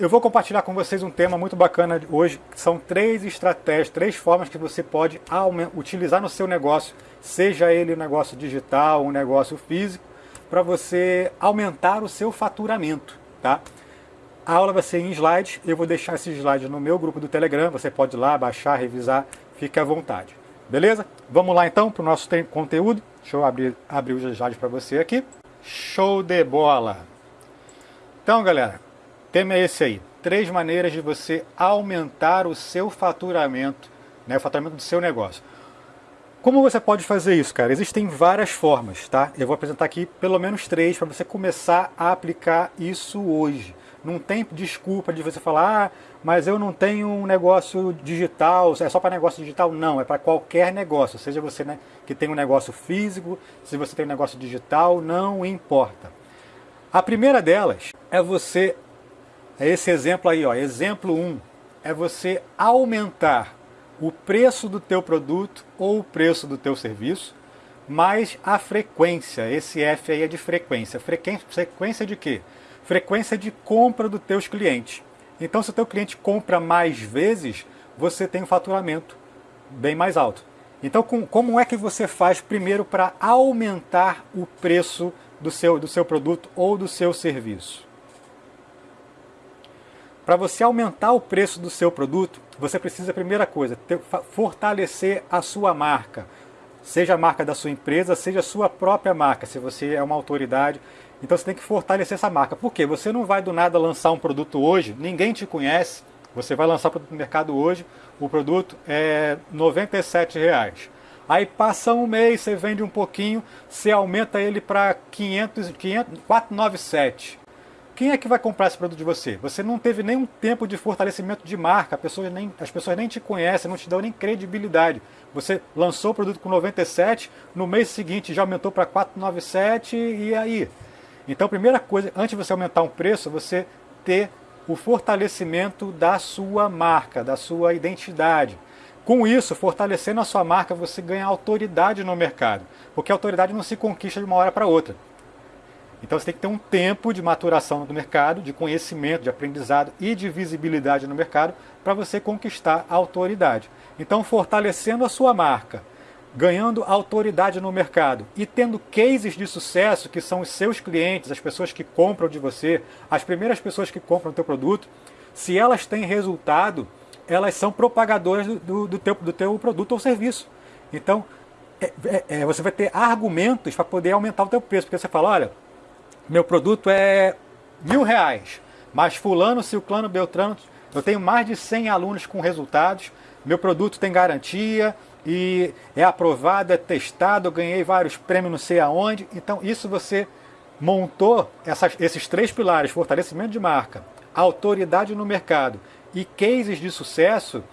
eu vou compartilhar com vocês um tema muito bacana hoje, são três estratégias, três formas que você pode utilizar no seu negócio, seja ele um negócio digital, um negócio físico, para você aumentar o seu faturamento, tá? A aula vai ser em slides, eu vou deixar esses slides no meu grupo do Telegram, você pode ir lá, baixar, revisar, fique à vontade. Beleza? Vamos lá então para o nosso conteúdo. Deixa eu abrir, abrir os slides para você aqui. Show de bola! Então, galera, tema é esse aí. Três maneiras de você aumentar o seu faturamento, né, o faturamento do seu negócio. Como você pode fazer isso, cara? Existem várias formas, tá? Eu vou apresentar aqui pelo menos três para você começar a aplicar isso hoje. Não tem desculpa de você falar, ah, mas eu não tenho um negócio digital, é só para negócio digital. Não, é para qualquer negócio, seja você né, que tem um negócio físico, se você tem um negócio digital, não importa. A primeira delas é você, é esse exemplo aí, ó, exemplo 1, é você aumentar o preço do teu produto ou o preço do teu serviço, mais a frequência, esse F aí é de frequência. Frequência de quê? frequência de compra dos teus clientes. Então, se o teu cliente compra mais vezes, você tem um faturamento bem mais alto. Então, com, como é que você faz primeiro para aumentar o preço do seu, do seu produto ou do seu serviço? Para você aumentar o preço do seu produto, você precisa, primeira coisa, ter, fortalecer a sua marca. Seja a marca da sua empresa, seja a sua própria marca, se você é uma autoridade. Então você tem que fortalecer essa marca. Por quê? Você não vai do nada lançar um produto hoje, ninguém te conhece, você vai lançar o produto no mercado hoje, o produto é 97 reais. Aí passa um mês, você vende um pouquinho, você aumenta ele para 500, 500, 497. Quem é que vai comprar esse produto de você? Você não teve nenhum tempo de fortalecimento de marca, pessoas nem, as pessoas nem te conhecem, não te dão nem credibilidade. Você lançou o produto com 97, no mês seguinte já aumentou para 497 e aí? Então, primeira coisa, antes de você aumentar um preço, você ter o fortalecimento da sua marca, da sua identidade. Com isso, fortalecendo a sua marca, você ganha autoridade no mercado, porque a autoridade não se conquista de uma hora para outra. Então você tem que ter um tempo de maturação no mercado, de conhecimento, de aprendizado e de visibilidade no mercado para você conquistar a autoridade. Então, fortalecendo a sua marca, ganhando autoridade no mercado e tendo cases de sucesso que são os seus clientes, as pessoas que compram de você, as primeiras pessoas que compram o teu produto, se elas têm resultado, elas são propagadoras do, do, teu, do teu produto ou serviço. Então, é, é, é você vai ter argumentos para poder aumentar o teu preço, porque você fala, olha, meu produto é mil reais, mas fulano, ciclano, beltrano, eu tenho mais de 100 alunos com resultados, meu produto tem garantia, e é aprovado, é testado, eu ganhei vários prêmios não sei aonde. Então isso você montou essas, esses três pilares, fortalecimento de marca, autoridade no mercado e cases de sucesso,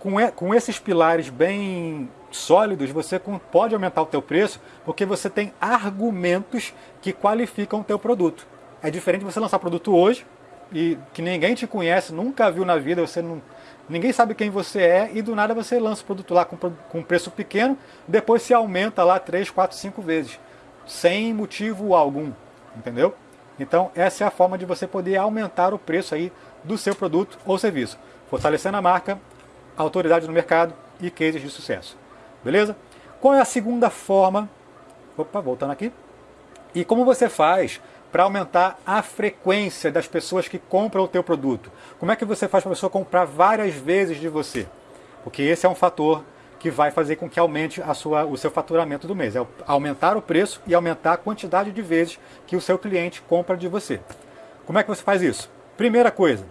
com, com esses pilares bem sólidos, você pode aumentar o teu preço porque você tem argumentos que qualificam o teu produto. É diferente você lançar produto hoje e que ninguém te conhece, nunca viu na vida, você não Ninguém sabe quem você é e do nada você lança o produto lá com, com preço pequeno, depois se aumenta lá 3, 4, 5 vezes, sem motivo algum, entendeu? Então essa é a forma de você poder aumentar o preço aí do seu produto ou serviço, fortalecendo a marca, autoridade no mercado e cases de sucesso. Beleza? Qual é a segunda forma? Opa, voltando aqui. E como você faz para aumentar a frequência das pessoas que compram o teu produto. Como é que você faz para a pessoa comprar várias vezes de você? Porque esse é um fator que vai fazer com que aumente a sua, o seu faturamento do mês. É aumentar o preço e aumentar a quantidade de vezes que o seu cliente compra de você. Como é que você faz isso? Primeira coisa,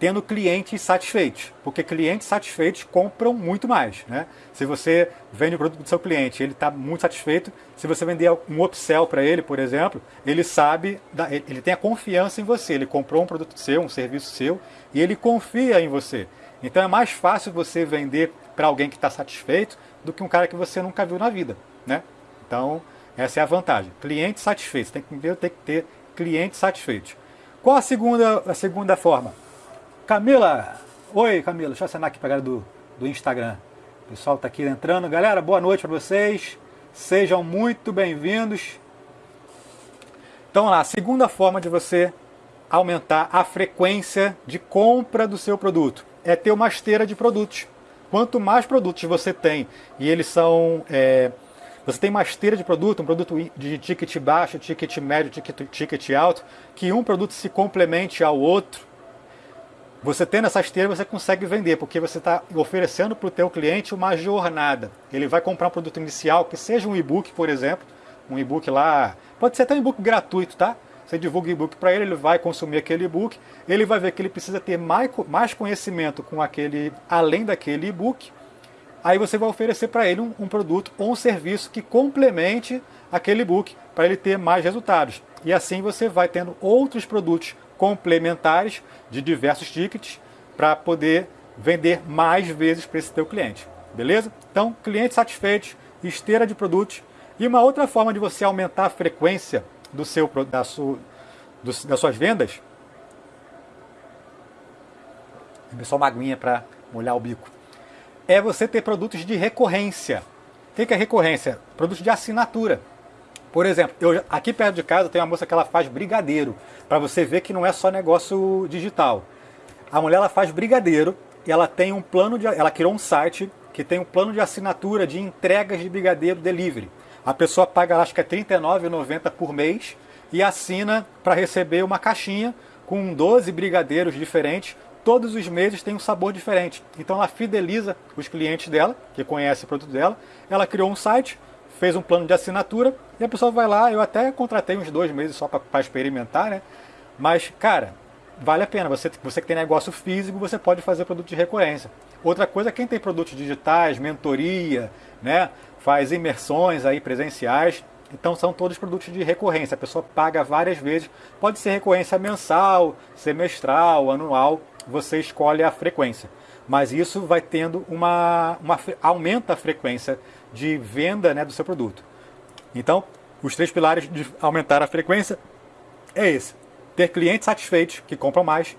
tendo clientes satisfeitos, porque clientes satisfeitos compram muito mais. Né? Se você vende o produto do seu cliente ele está muito satisfeito, se você vender um upsell para ele, por exemplo, ele sabe, ele tem a confiança em você, ele comprou um produto seu, um serviço seu, e ele confia em você. Então é mais fácil você vender para alguém que está satisfeito do que um cara que você nunca viu na vida. Né? Então, essa é a vantagem. Clientes satisfeitos, tem que, tem que ter clientes satisfeitos. Qual a segunda, a segunda forma? Camila! Oi, Camila, deixa eu assinar aqui para galera do, do Instagram. O pessoal está aqui entrando. Galera, boa noite para vocês. Sejam muito bem-vindos. Então lá, a segunda forma de você aumentar a frequência de compra do seu produto? É ter uma esteira de produtos. Quanto mais produtos você tem e eles são. É, você tem uma esteira de produto, um produto de ticket baixo, ticket médio, ticket, ticket alto, que um produto se complemente ao outro, você tendo essa esteira, você consegue vender, porque você está oferecendo para o teu cliente uma jornada. Ele vai comprar um produto inicial, que seja um e-book, por exemplo, um e-book lá, pode ser até um e-book gratuito, tá? Você divulga e-book para ele, ele vai consumir aquele e-book, ele vai ver que ele precisa ter mais conhecimento com aquele, além daquele e-book, aí você vai oferecer para ele um, um, produto ou um serviço que complemente aquele e-book para ele ter mais resultados. E assim você vai tendo outros produtos complementares de diversos tickets para poder vender mais vezes para esse teu cliente. Beleza? Então, cliente satisfeito, esteira de produtos. E uma outra forma de você aumentar a frequência do seu, da sua, do, das suas vendas. Só uma aguinha para molhar o bico. É você ter produtos de recorrência. O que é recorrência? Produtos de assinatura. Por exemplo, eu, aqui perto de casa tem uma moça que ela faz brigadeiro, para você ver que não é só negócio digital. A mulher ela faz brigadeiro e ela tem um plano de, ela criou um site que tem um plano de assinatura de entregas de brigadeiro delivery. A pessoa paga, acho que é R$ 39,90 por mês e assina para receber uma caixinha com 12 brigadeiros diferentes. Todos os meses tem um sabor diferente. Então ela fideliza os clientes dela, que conhecem o produto dela. Ela criou um site, fez um plano de assinatura e a pessoa vai lá. Eu até contratei uns dois meses só para experimentar, né? Mas, cara, vale a pena. Você, você que tem negócio físico, você pode fazer produto de recorrência. Outra coisa, quem tem produtos digitais, mentoria, né? Faz imersões aí presenciais. Então são todos produtos de recorrência. A pessoa paga várias vezes. Pode ser recorrência mensal, semestral, anual. Você escolhe a frequência. Mas isso vai tendo uma, uma aumenta a frequência de venda né, do seu produto. Então, os três pilares de aumentar a frequência é esse: ter clientes satisfeitos que compram mais,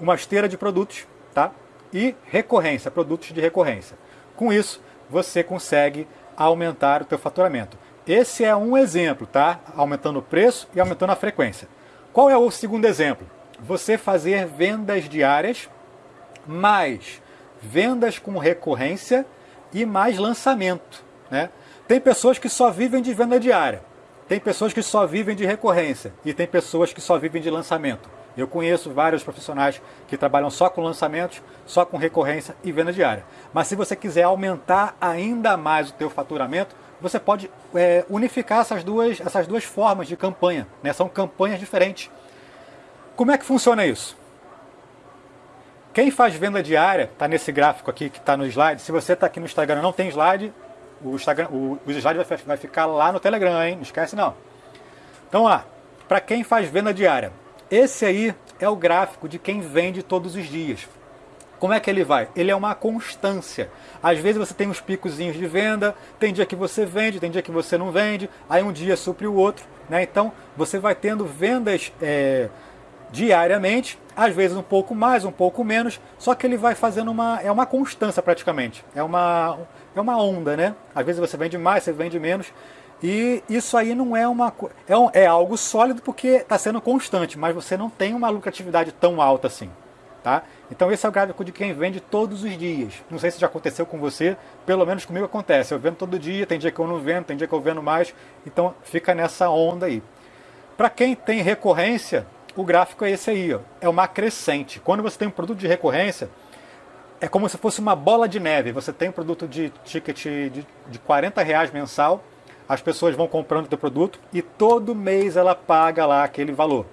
uma esteira de produtos, tá? E recorrência, produtos de recorrência. Com isso, você consegue aumentar o teu faturamento. Esse é um exemplo, tá? Aumentando o preço e aumentando a frequência. Qual é o segundo exemplo? Você fazer vendas diárias mais vendas com recorrência e mais lançamento. Né? Tem pessoas que só vivem de venda diária, tem pessoas que só vivem de recorrência e tem pessoas que só vivem de lançamento. Eu conheço vários profissionais que trabalham só com lançamentos, só com recorrência e venda diária. Mas se você quiser aumentar ainda mais o teu faturamento, você pode é, unificar essas duas, essas duas formas de campanha. Né? São campanhas diferentes. Como é que funciona isso? Quem faz venda diária, está nesse gráfico aqui que está no slide. Se você está aqui no Instagram não tem slide, o, Instagram, o, o slide vai, vai ficar lá no Telegram, hein? Não esquece não. Então, lá, para quem faz venda diária, esse aí é o gráfico de quem vende todos os dias. Como é que ele vai? Ele é uma constância. Às vezes você tem uns picozinhos de venda, tem dia que você vende, tem dia que você não vende, aí um dia supre o outro. Né? Então você vai tendo vendas é, diariamente, às vezes um pouco mais, um pouco menos, só que ele vai fazendo uma. é uma constância praticamente. É uma, é uma onda, né? Às vezes você vende mais, você vende menos. E isso aí não é uma. É, um, é algo sólido porque está sendo constante, mas você não tem uma lucratividade tão alta assim. Tá? Então esse é o gráfico de quem vende todos os dias. Não sei se já aconteceu com você, pelo menos comigo acontece. Eu vendo todo dia, tem dia que eu não vendo, tem dia que eu vendo mais. Então fica nessa onda aí. Para quem tem recorrência, o gráfico é esse aí, ó. é uma crescente. Quando você tem um produto de recorrência, é como se fosse uma bola de neve. Você tem um produto de ticket de, de 40 reais mensal, as pessoas vão comprando o teu produto e todo mês ela paga lá aquele valor.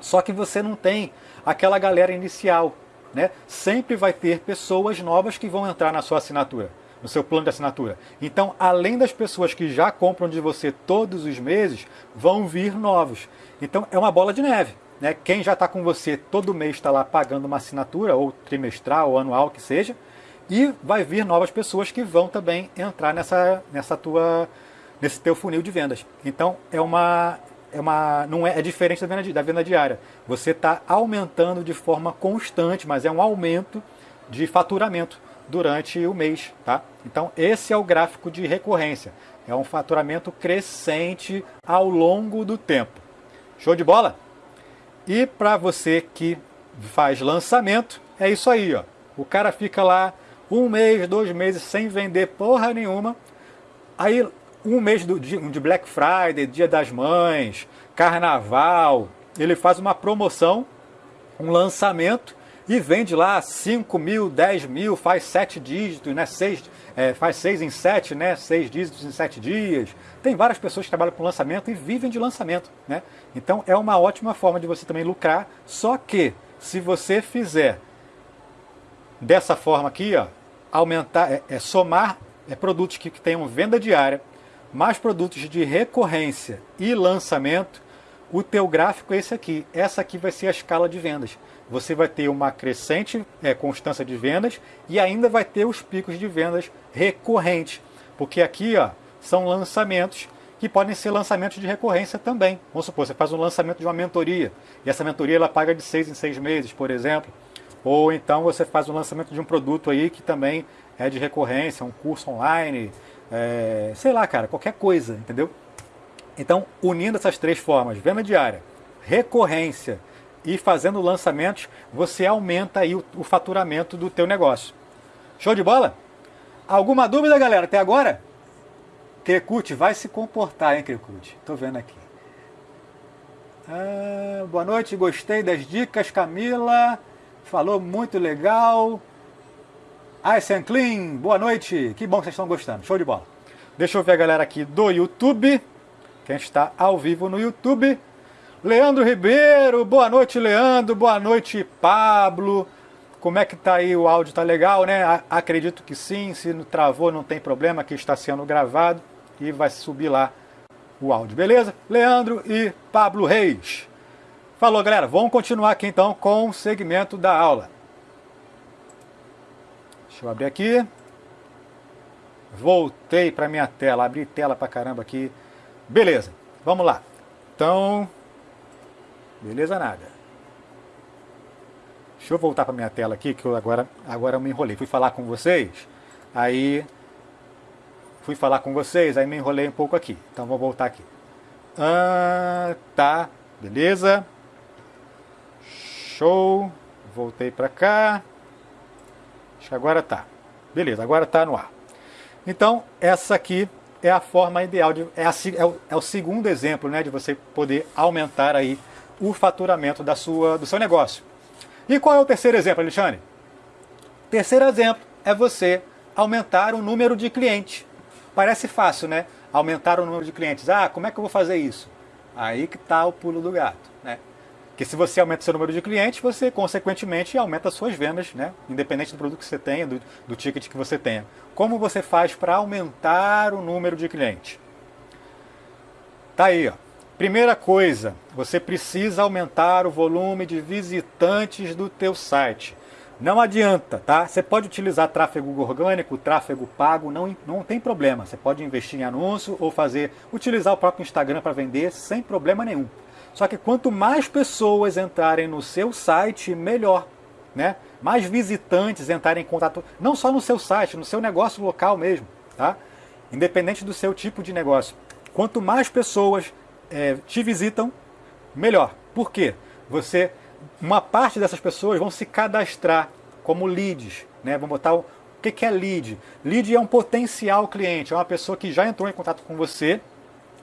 Só que você não tem aquela galera inicial. Né? Sempre vai ter pessoas novas que vão entrar na sua assinatura, no seu plano de assinatura. Então, além das pessoas que já compram de você todos os meses, vão vir novos. Então, é uma bola de neve. Né? Quem já está com você todo mês está lá pagando uma assinatura, ou trimestral, ou anual, que seja, e vai vir novas pessoas que vão também entrar nessa, nessa tua, nesse teu funil de vendas. Então é uma, é uma não é, é diferente da venda, da venda diária. Você está aumentando de forma constante, mas é um aumento de faturamento durante o mês, tá? Então esse é o gráfico de recorrência. É um faturamento crescente ao longo do tempo. Show de bola? E para você que faz lançamento, é isso aí, ó. O cara fica lá um mês, dois meses sem vender porra nenhuma. Aí um mês do, de, de Black Friday, Dia das Mães, Carnaval, ele faz uma promoção, um lançamento e vende lá 5 mil, 10 mil, faz sete dígitos, né? Seis, é, faz seis em sete, né? Seis dígitos em sete dias. Tem várias pessoas que trabalham com lançamento e vivem de lançamento, né? Então é uma ótima forma de você também lucrar, só que se você fizer dessa forma aqui, ó, aumentar, é, é somar é, produtos que, que tenham venda diária, mais produtos de recorrência e lançamento, o teu gráfico é esse aqui. Essa aqui vai ser a escala de vendas. Você vai ter uma crescente é, constância de vendas e ainda vai ter os picos de vendas recorrentes. Porque aqui ó, são lançamentos que podem ser lançamentos de recorrência também. Vamos supor, você faz um lançamento de uma mentoria e essa mentoria ela paga de seis em seis meses, por exemplo. Ou então você faz um lançamento de um produto aí que também é de recorrência, um curso online, é, sei lá, cara, qualquer coisa, entendeu? Então, unindo essas três formas, venda diária, recorrência e fazendo lançamentos, você aumenta aí o, o faturamento do teu negócio. Show de bola? Alguma dúvida, galera, até agora? Crecute vai se comportar, hein, Crecute? Tô vendo aqui. Ah, boa noite, gostei das dicas, Camila. Falou muito legal. Ice and Clean, boa noite. Que bom que vocês estão gostando. Show de bola. Deixa eu ver a galera aqui do YouTube. Quem está ao vivo no YouTube. Leandro Ribeiro, boa noite, Leandro. Boa noite, Pablo. Como é que tá aí o áudio? Tá legal, né? Acredito que sim. Se não travou, não tem problema, que está sendo gravado e vai subir lá o áudio, beleza? Leandro e Pablo Reis. Falou, galera. Vamos continuar aqui então com o segmento da aula. Deixa eu abrir aqui. Voltei para minha tela, abri tela para caramba aqui. Beleza, vamos lá. Então, beleza nada. Deixa eu voltar para minha tela aqui, que eu agora, agora eu me enrolei. Fui falar com vocês, aí fui falar com vocês, aí me enrolei um pouco aqui. Então vou voltar aqui. Ah, tá, beleza. Show. Voltei para cá. Acho que agora tá. Beleza, agora tá no ar. Então, essa aqui é a forma ideal, de, é, a, é, o, é o segundo exemplo né, de você poder aumentar aí o faturamento da sua, do seu negócio. E qual é o terceiro exemplo, Alexandre? Terceiro exemplo é você aumentar o número de clientes. Parece fácil, né? Aumentar o número de clientes. Ah, como é que eu vou fazer isso? Aí que está o pulo do gato, né? Porque se você aumenta seu número de clientes, você consequentemente aumenta suas vendas, né? Independente do produto que você tenha, do, do ticket que você tenha. Como você faz para aumentar o número de clientes? Tá aí, ó. Primeira coisa, você precisa aumentar o volume de visitantes do teu site. Não adianta, tá? Você pode utilizar tráfego orgânico, tráfego pago, não, não tem problema. Você pode investir em anúncio ou fazer, utilizar o próprio Instagram para vender sem problema nenhum. Só que quanto mais pessoas entrarem no seu site, melhor. Né? Mais visitantes entrarem em contato, não só no seu site, no seu negócio local mesmo. Tá? Independente do seu tipo de negócio. Quanto mais pessoas é, te visitam, melhor. Por quê? Você uma parte dessas pessoas vão se cadastrar como leads. Né? Vamos botar o, o que, que é lead? Lead é um potencial cliente, é uma pessoa que já entrou em contato com você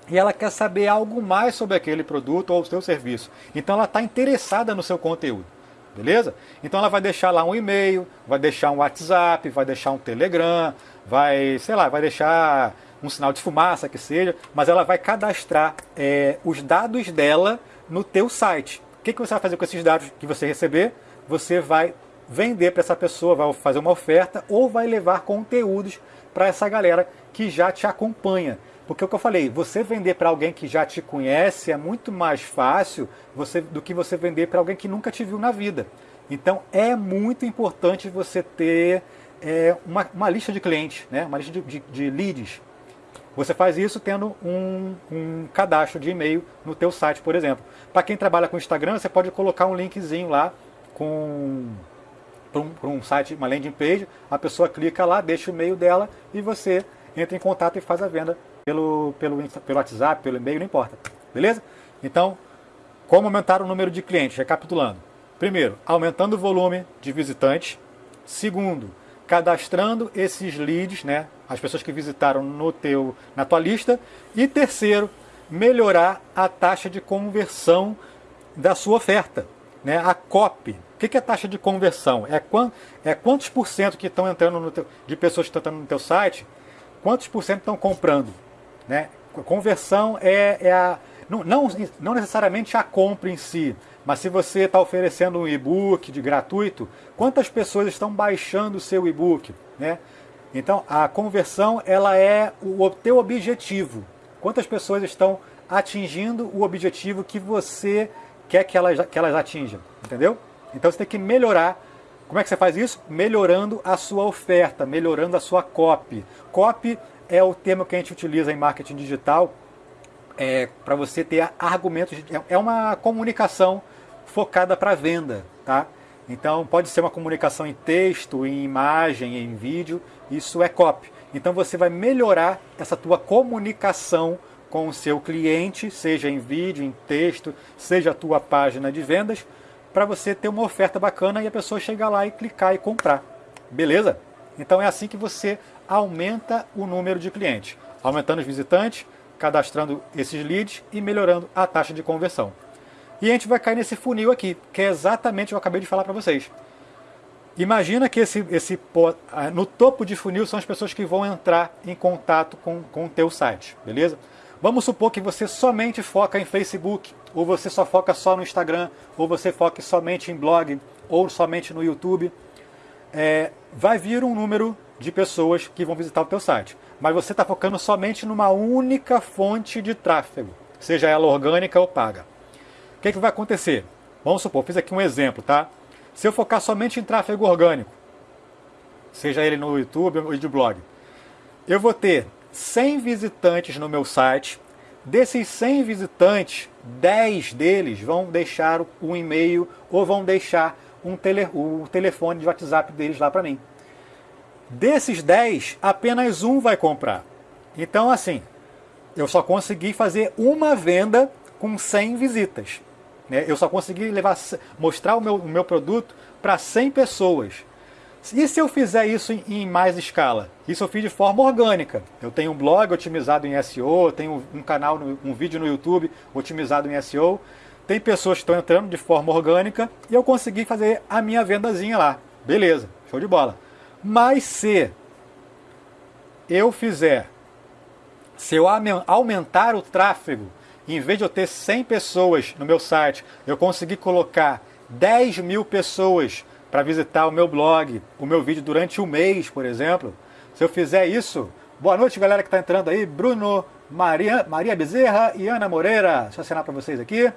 e ela quer saber algo mais sobre aquele produto ou o seu serviço. Então ela está interessada no seu conteúdo. Beleza? Então ela vai deixar lá um e-mail, vai deixar um WhatsApp, vai deixar um Telegram, vai, sei lá, vai deixar um sinal de fumaça que seja, mas ela vai cadastrar é, os dados dela no teu site. O que, que você vai fazer com esses dados que você receber? Você vai vender para essa pessoa, vai fazer uma oferta ou vai levar conteúdos para essa galera que já te acompanha. Porque o que eu falei, você vender para alguém que já te conhece é muito mais fácil você, do que você vender para alguém que nunca te viu na vida. Então é muito importante você ter é, uma, uma, lista de clientes, né? uma lista de, de, de leads. Você faz isso tendo um, um cadastro de e-mail no teu site, por exemplo. Para quem trabalha com Instagram, você pode colocar um linkzinho lá com para um, um, site, uma landing page, a pessoa clica lá, deixa o e-mail dela e você entra em contato e faz a venda pelo, pelo, pelo WhatsApp, pelo e-mail, não importa. Beleza? Então, Como aumentar o número de clientes? Recapitulando. Primeiro, aumentando o volume de visitantes. Segundo, cadastrando esses leads, né, as pessoas que visitaram no teu, na tua lista. E terceiro, melhorar a taxa de conversão da sua oferta, né, a COP. O que é taxa de conversão? É, quant, é quantos por cento que estão entrando no teu, de pessoas que estão entrando no teu site, quantos por cento estão comprando. Né? Conversão é, é a, não, não, não necessariamente a compra em si, mas se você está oferecendo um e-book de gratuito, quantas pessoas estão baixando o seu e-book? Né? Então, a conversão ela é o teu objetivo. Quantas pessoas estão atingindo o objetivo que você quer que elas, que elas atinjam, entendeu? Então você tem que melhorar. Como é que você faz isso? Melhorando a sua oferta, melhorando a sua copy. Copy é o termo que a gente utiliza em marketing digital é, para você ter argumentos. É uma comunicação focada para venda, tá? Então pode ser uma comunicação em texto, em imagem, em vídeo, isso é copy. Então você vai melhorar essa tua comunicação com o seu cliente, seja em vídeo, em texto, seja a tua página de vendas, para você ter uma oferta bacana e a pessoa chegar lá e clicar e comprar. Beleza? Então é assim que você aumenta o número de clientes, aumentando os visitantes, cadastrando esses leads e melhorando a taxa de conversão. E a gente vai cair nesse funil aqui, que é exatamente o que eu acabei de falar para vocês. Imagina que esse, esse, no topo de funil são as pessoas que vão entrar em contato com, com o teu site, beleza? Vamos supor que você somente foca em Facebook, ou você só foca só no Instagram, ou você foca somente em blog, ou somente no YouTube. É, vai vir um número de pessoas que vão visitar o teu site. Mas você está focando somente numa única fonte de tráfego, seja ela orgânica ou paga. O que, que vai acontecer? Vamos supor, fiz aqui um exemplo, tá? Se eu focar somente em tráfego orgânico, seja ele no YouTube ou de blog, eu vou ter 100 visitantes no meu site. Desses 100 visitantes, 10 deles vão deixar um e-mail ou vão deixar um tele, o telefone de WhatsApp deles lá para mim. Desses 10, apenas um vai comprar. Então, assim, eu só consegui fazer uma venda com 100 visitas. Né? Eu só consegui levar, mostrar o meu, o meu produto para 100 pessoas. E se eu fizer isso em, em, mais escala? Isso eu fiz de forma orgânica. Eu tenho um blog otimizado em SEO, tenho um canal, um vídeo no YouTube otimizado em SEO. Tem pessoas que estão entrando de forma orgânica e eu consegui fazer a minha vendazinha lá. Beleza, show de bola. Mas se eu fizer, se eu aumentar o tráfego em vez de eu ter 100 pessoas no meu site, eu consegui colocar 10 mil pessoas para visitar o meu blog, o meu vídeo durante um mês, por exemplo. Se eu fizer isso, boa noite galera que está entrando aí, Bruno, Maria, Maria Bezerra e Ana Moreira. Deixa eu assinar para vocês aqui.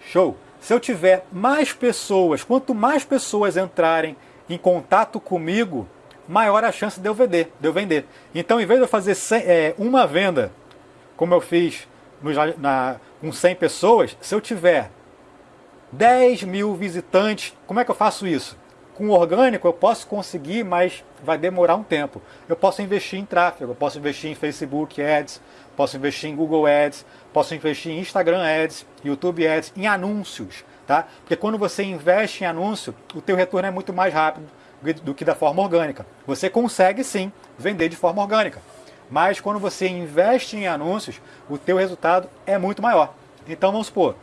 Show! Se eu tiver mais pessoas, quanto mais pessoas entrarem em contato comigo, maior a chance de eu vender. De eu vender. Então, em vez de eu fazer 100, é, uma venda como eu fiz no, na, com 100 pessoas, se eu tiver 10 mil visitantes, como é que eu faço isso? Com orgânico eu posso conseguir, mas vai demorar um tempo. Eu posso investir em tráfego, eu posso investir em Facebook Ads, posso investir em Google Ads, posso investir em Instagram Ads, YouTube Ads, em anúncios, tá? Porque quando você investe em anúncio, o teu retorno é muito mais rápido do que da forma orgânica. Você consegue sim vender de forma orgânica. Mas quando você investe em anúncios, o teu resultado é muito maior. Então vamos supor,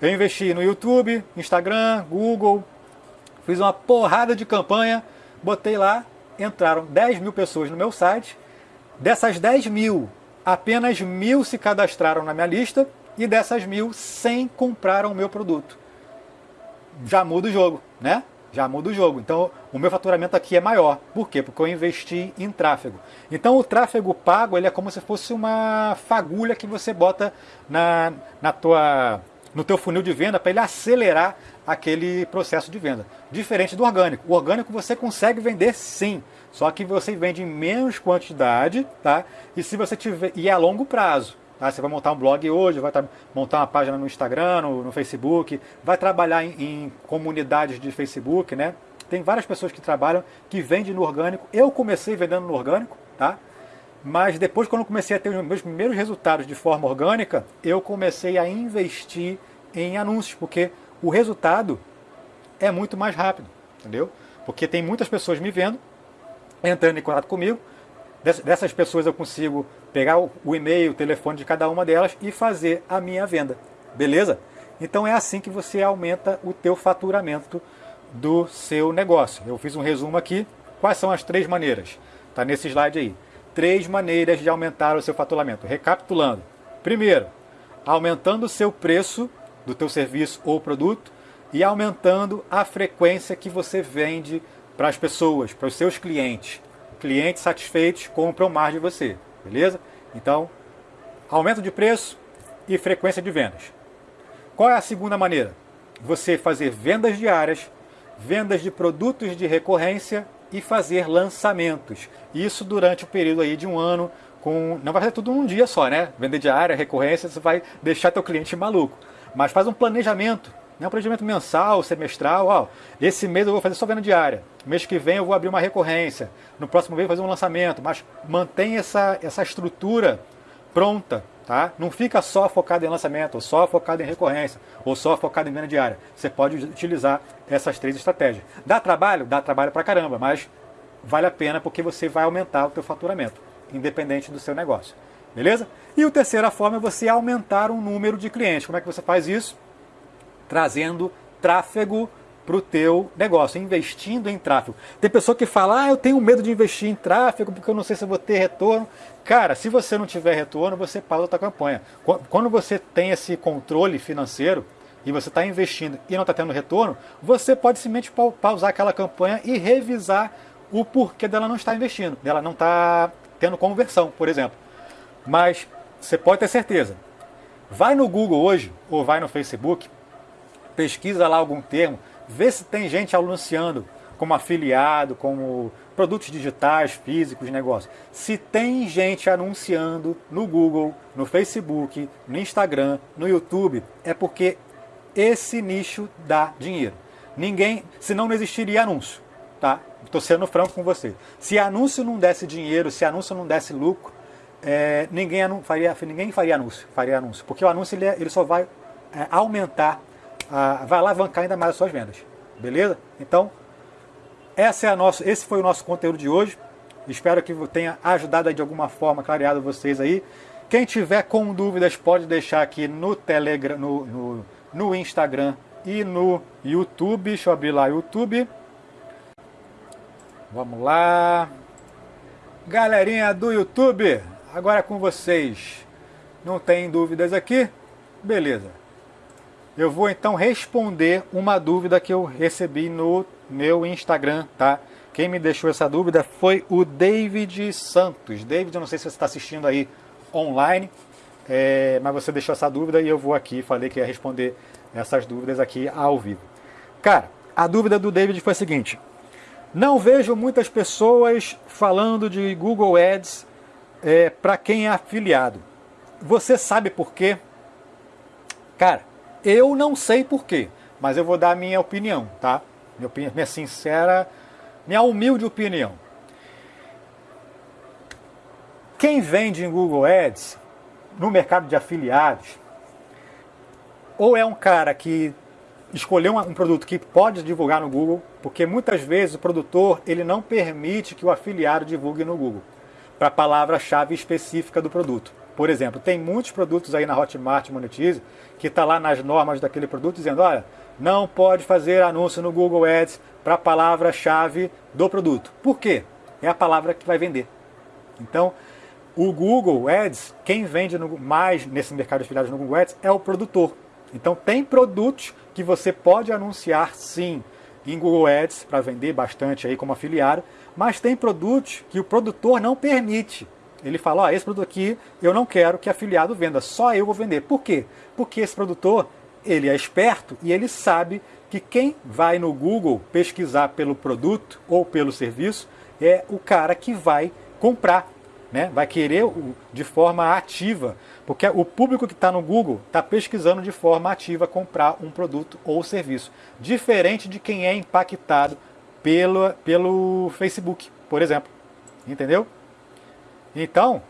eu investi no YouTube, Instagram, Google, fiz uma porrada de campanha, botei lá, entraram 10 mil pessoas no meu site. Dessas 10 mil, apenas mil se cadastraram na minha lista e dessas mil, 100 compraram o meu produto. Já muda o jogo, né? Já muda o jogo. Então o meu faturamento aqui é maior. Por quê? Porque eu investi em tráfego. Então o tráfego pago ele é como se fosse uma fagulha que você bota na, na tua, no teu funil de venda para ele acelerar aquele processo de venda. Diferente do orgânico. O orgânico você consegue vender sim, só que você vende em menos quantidade, tá? E se você tiver e é a longo prazo. Tá? Você vai montar um blog hoje, vai montar uma página no Instagram, no, no Facebook, vai trabalhar em, em, comunidades de Facebook, né? Tem várias pessoas que trabalham, que vendem no orgânico. Eu comecei vendendo no orgânico, tá? Mas depois, quando eu comecei a ter os meus primeiros resultados de forma orgânica, eu comecei a investir em anúncios, porque o resultado é muito mais rápido, entendeu? Porque tem muitas pessoas me vendo, entrando em contato comigo, dessas pessoas eu consigo pegar o e-mail, o telefone de cada uma delas e fazer a minha venda, beleza? Então é assim que você aumenta o teu faturamento do seu negócio. Eu fiz um resumo aqui. Quais são as três maneiras? Está nesse slide aí. Três maneiras de aumentar o seu faturamento. Recapitulando. Primeiro, aumentando o seu preço do teu serviço ou produto e aumentando a frequência que você vende para as pessoas, para os seus clientes. Clientes satisfeitos compram mais de você, beleza? Então, aumento de preço e frequência de vendas. Qual é a segunda maneira? Você fazer vendas diárias, vendas de produtos de recorrência e fazer lançamentos. Isso durante o período aí de um ano, com não vai ser tudo num dia só, né? Vender diária, recorrência, você vai deixar teu cliente maluco. Mas faz um planejamento, né? um planejamento mensal, semestral. Ó, esse mês eu vou fazer só venda diária. Mês que vem eu vou abrir uma recorrência. No próximo mês eu vou fazer um lançamento. Mas mantém essa, essa estrutura pronta Tá? Não fica só focado em lançamento, ou só focado em recorrência, ou só focado em venda diária. Você pode utilizar essas três estratégias. Dá trabalho? Dá trabalho pra caramba, mas vale a pena porque você vai aumentar o teu faturamento, independente do seu negócio. Beleza? E a terceira forma é você aumentar o número de clientes. Como é que você faz isso? Trazendo tráfego para o teu negócio, investindo em tráfego. Tem pessoa que fala, ah, eu tenho medo de investir em tráfego porque eu não sei se eu vou ter retorno. Cara, se você não tiver retorno, você pausa a tua campanha. Quando você tem esse controle financeiro e você está investindo e não está tendo retorno, você pode simplesmente pausar aquela campanha e revisar o porquê dela não estar investindo, dela não estar tendo conversão, por exemplo. Mas você pode ter certeza. Vai no Google hoje, ou vai no Facebook, pesquisa lá algum termo, vê se tem gente anunciando como afiliado, como produtos digitais, físicos, negócios. Se tem gente anunciando no Google, no Facebook, no Instagram, no YouTube, é porque esse nicho dá dinheiro. Ninguém, senão não existiria anúncio, tá? Estou sendo franco com você. Se anúncio não desse dinheiro, se anúncio não desse lucro, é, ninguém, faria, ninguém faria anúncio, faria anúncio, porque o anúncio ele, é, ele só vai é, aumentar vai alavancar ainda mais as suas vendas. Beleza? Então, essa é a nossa, esse foi o nosso conteúdo de hoje. Espero que tenha ajudado de alguma forma, clareado vocês aí. Quem tiver com dúvidas pode deixar aqui no Telegram, no, no, no Instagram e no YouTube. Deixa eu abrir lá YouTube. Vamos lá. Galerinha do YouTube, agora é com vocês. Não tem dúvidas aqui? Beleza. Eu vou então responder uma dúvida que eu recebi no meu Instagram, tá? Quem me deixou essa dúvida foi o David Santos. David, eu não sei se você está assistindo aí online, é, mas você deixou essa dúvida e eu vou aqui, falei que ia responder essas dúvidas aqui ao vivo. Cara, a dúvida do David foi a seguinte, não vejo muitas pessoas falando de Google Ads é, para quem é afiliado. Você sabe por quê? Cara, eu não sei porquê, mas eu vou dar a minha opinião, tá? Minha, opinião, minha sincera, minha humilde opinião. Quem vende em Google Ads, no mercado de afiliados, ou é um cara que escolheu um produto que pode divulgar no Google, porque muitas vezes o produtor ele não permite que o afiliado divulgue no Google, para a palavra-chave específica do produto. Por exemplo, tem muitos produtos aí na Hotmart Monetize que está lá nas normas daquele produto dizendo, olha, não pode fazer anúncio no Google Ads para a palavra-chave do produto. Por quê? É a palavra que vai vender. Então, o Google Ads, quem vende no, mais nesse mercado de afiliados no Google Ads é o produtor. Então, tem produtos que você pode anunciar sim em Google Ads para vender bastante aí como afiliado, mas tem produtos que o produtor não permite. Ele fala, ó, esse produto aqui eu não quero que afiliado venda, só eu vou vender. Por quê? Porque esse produtor, ele é esperto e ele sabe que quem vai no Google pesquisar pelo produto ou pelo serviço é o cara que vai comprar, né? vai querer de forma ativa, porque o público que está no Google está pesquisando de forma ativa comprar um produto ou serviço, diferente de quem é impactado pelo, pelo Facebook, por exemplo. Entendeu? Então,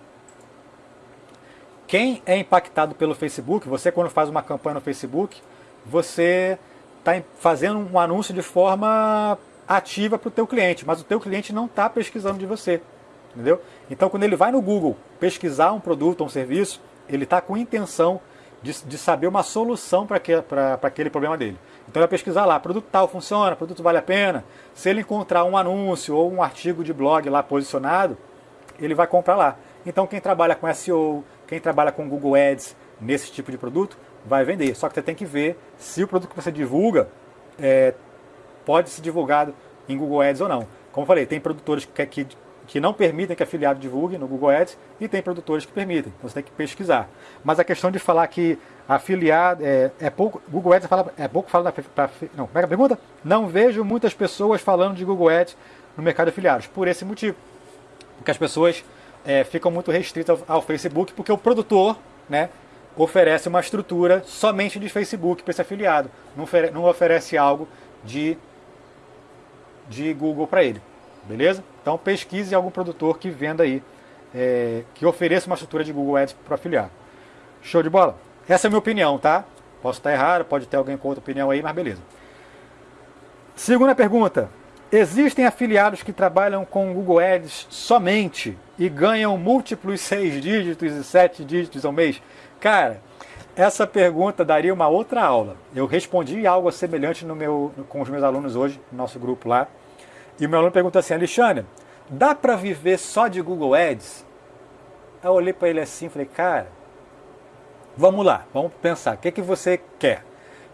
quem é impactado pelo Facebook, você quando faz uma campanha no Facebook, você está fazendo um anúncio de forma ativa para o teu cliente, mas o teu cliente não está pesquisando de você, entendeu? Então quando ele vai no Google pesquisar um produto ou um serviço, ele está com intenção de, de, saber uma solução para aquele problema dele. Então ele vai pesquisar lá, produto tal funciona, produto vale a pena. Se ele encontrar um anúncio ou um artigo de blog lá posicionado, ele vai comprar lá. Então quem trabalha com SEO, quem trabalha com Google Ads nesse tipo de produto, vai vender. Só que você tem que ver se o produto que você divulga é, pode ser divulgado em Google Ads ou não. Como eu falei, tem produtores que, que, que não permitem que afiliado divulgue no Google Ads e tem produtores que permitem. Então você tem que pesquisar. Mas a questão de falar que afiliado é, é pouco. Google Ads fala, é pouco falado para. Não, como é a pergunta? Não vejo muitas pessoas falando de Google Ads no mercado de afiliados. Por esse motivo. Porque as pessoas é, ficam muito restritas ao, Facebook, porque o produtor, né? oferece uma estrutura somente de Facebook para esse afiliado, não, oferece, não oferece algo de, de Google para ele, beleza? Então pesquise algum produtor que venda aí, é, que ofereça uma estrutura de Google Ads para o afiliado. Show de bola? Essa é a minha opinião, tá? Posso estar errado, pode ter alguém com outra opinião aí, mas beleza. Segunda pergunta. Existem afiliados que trabalham com Google Ads somente e ganham múltiplos seis dígitos e sete dígitos ao mês? Cara, essa pergunta daria uma outra aula. Eu respondi algo semelhante no meu, com os meus alunos hoje, no nosso grupo lá. E o meu aluno perguntou assim, Alexandre, dá para viver só de Google Ads? Eu olhei para ele assim e falei, cara, vamos lá, vamos pensar, o que, que você quer?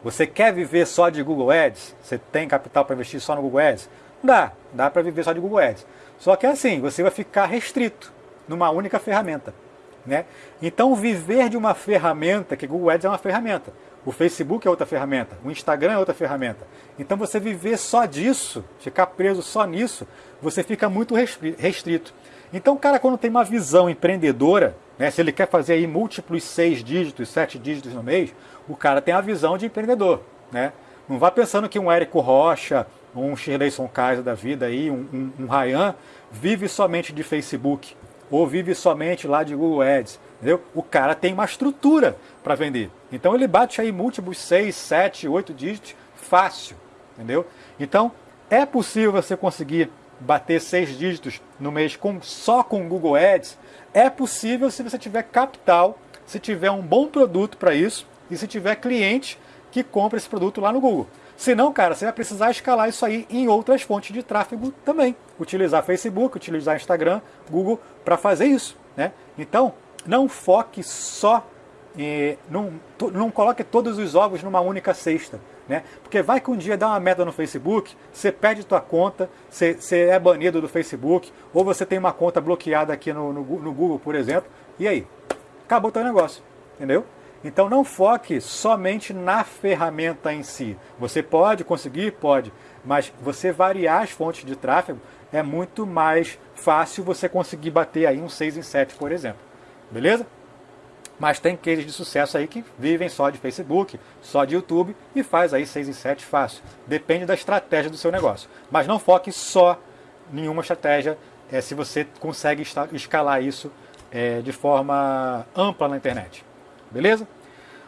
Você quer viver só de Google Ads? Você tem capital para investir só no Google Ads? Dá, dá para viver só de Google Ads. Só que é assim, você vai ficar restrito numa única ferramenta. Né? Então, viver de uma ferramenta, que Google Ads é uma ferramenta, o Facebook é outra ferramenta, o Instagram é outra ferramenta. Então, você viver só disso, ficar preso só nisso, você fica muito restrito. Então, o cara, quando tem uma visão empreendedora, né, se ele quer fazer aí múltiplos seis dígitos, sete dígitos no mês, o cara tem a visão de empreendedor. Né? Não vá pensando que um Érico Rocha, um Shirleyson Kaiser da vida, aí, um, um, um Ryan, vive somente de Facebook ou vive somente lá de Google Ads. Entendeu? O cara tem uma estrutura para vender. Então ele bate aí múltiplos 6, 7, 8 dígitos fácil. Entendeu? Então é possível você conseguir bater 6 dígitos no mês com, só com Google Ads. É possível se você tiver capital, se tiver um bom produto para isso e se tiver cliente que compra esse produto lá no Google. Senão, cara, você vai precisar escalar isso aí em outras fontes de tráfego também. Utilizar Facebook, utilizar Instagram, Google para fazer isso. Né? Então, não foque só, eh, não, não coloque todos os ovos numa única cesta. Né? Porque vai que um dia dá uma meta no Facebook, você perde tua conta, você, você é banido do Facebook, ou você tem uma conta bloqueada aqui no, no, no Google, por exemplo, e aí? Acabou teu negócio, entendeu? Então não foque somente na ferramenta em si. Você pode conseguir? Pode. Mas você variar as fontes de tráfego é muito mais fácil você conseguir bater aí um 6 em 7, por exemplo. Beleza? Mas tem cases de sucesso aí que vivem só de Facebook, só de YouTube e faz aí 6 em 7 fácil. Depende da estratégia do seu negócio. Mas não foque só em uma estratégia é, se você consegue escalar isso é, de forma ampla na internet. Beleza?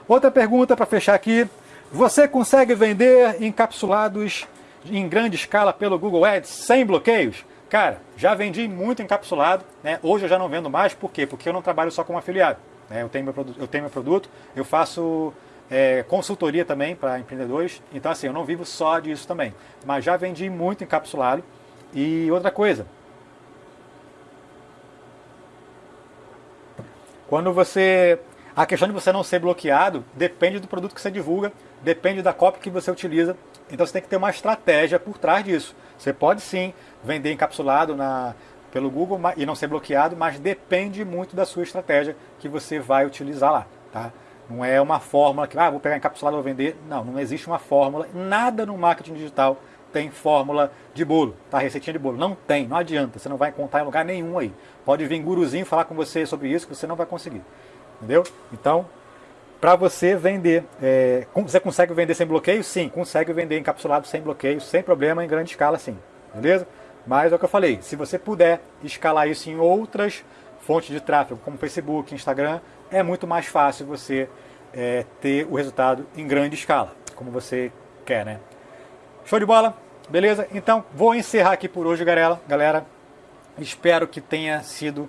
Outra pergunta para fechar aqui. Você consegue vender encapsulados em grande escala pelo Google Ads sem bloqueios? Cara, já vendi muito encapsulado, né? hoje eu já não vendo mais, por quê? Porque eu não trabalho só como afiliado. Né? Eu, tenho meu produto, eu tenho meu produto, eu faço é, consultoria também para empreendedores, então assim, eu não vivo só disso também. Mas já vendi muito encapsulado. E outra coisa, quando você a questão de você não ser bloqueado depende do produto que você divulga, depende da cópia que você utiliza. Então você tem que ter uma estratégia por trás disso. Você pode sim vender encapsulado na, pelo Google e não ser bloqueado, mas depende muito da sua estratégia que você vai utilizar lá. Tá? Não é uma fórmula que, ah, vou pegar encapsulado e vou vender. Não, não existe uma fórmula. Nada no marketing digital tem fórmula de bolo, tá? Receitinha de bolo. Não tem, não adianta. Você não vai encontrar em lugar nenhum aí. Pode vir guruzinho falar com você sobre isso que você não vai conseguir. Entendeu? Então, para você vender, é, você consegue vender sem bloqueio? Sim, consegue vender encapsulado sem bloqueio, sem problema, em grande escala, sim. Beleza? Mas é o que eu falei, se você puder escalar isso em outras fontes de tráfego como Facebook, Instagram, é muito mais fácil você é, ter o resultado em grande escala, como você quer, né? Show de bola? Beleza? Então, vou encerrar aqui por hoje, galera. galera. Espero que tenha sido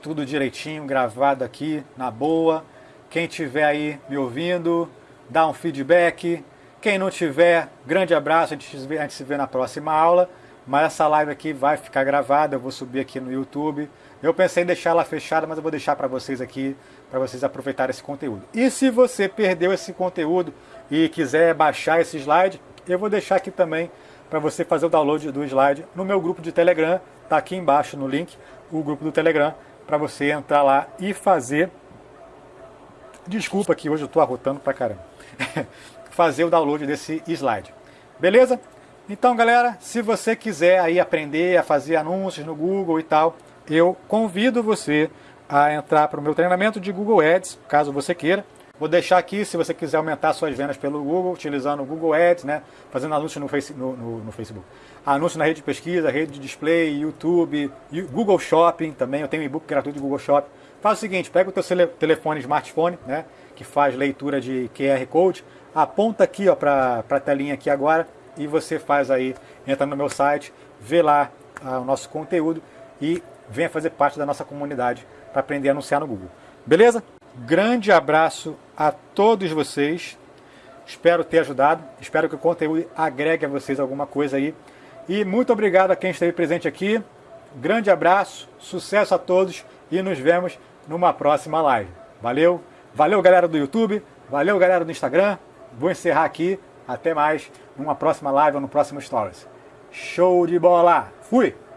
tudo direitinho, gravado aqui, na boa. Quem tiver aí me ouvindo, dá um feedback. Quem não tiver, grande abraço, a gente se vê, a gente se vê na próxima aula. Mas essa live aqui vai ficar gravada, eu vou subir aqui no YouTube. Eu pensei em deixar ela fechada, mas eu vou deixar para vocês aqui, para vocês aproveitarem esse conteúdo. E se você perdeu esse conteúdo e quiser baixar esse slide, eu vou deixar aqui também para você fazer o download do slide no meu grupo de Telegram. Está aqui embaixo no link, o grupo do Telegram, para você entrar lá e fazer... Desculpa que hoje eu estou arrotando para caramba. fazer o download desse slide. Beleza? Então, galera, se você quiser aí aprender a fazer anúncios no Google e tal, eu convido você a entrar para o meu treinamento de Google Ads, caso você queira. Vou deixar aqui, se você quiser aumentar suas vendas pelo Google, utilizando o Google Ads, né? fazendo anúncio no, face, no, no, no Facebook. Anúncio na rede de pesquisa, rede de display, YouTube, Google Shopping também. Eu tenho um e-book gratuito de Google Shopping. Faz o seguinte, pega o teu telefone, smartphone, né? que faz leitura de QR Code, aponta aqui para a telinha aqui agora e você faz aí, entra no meu site, vê lá ah, o nosso conteúdo e venha fazer parte da nossa comunidade para aprender a anunciar no Google. Beleza? Grande abraço a todos vocês. Espero ter ajudado. Espero que o conteúdo agregue a vocês alguma coisa aí. E muito obrigado a quem esteve presente aqui. Grande abraço, sucesso a todos e nos vemos numa próxima live. Valeu, valeu galera do YouTube, valeu galera do Instagram. Vou encerrar aqui. Até mais numa próxima live ou no próximo Stories. Show de bola! Fui!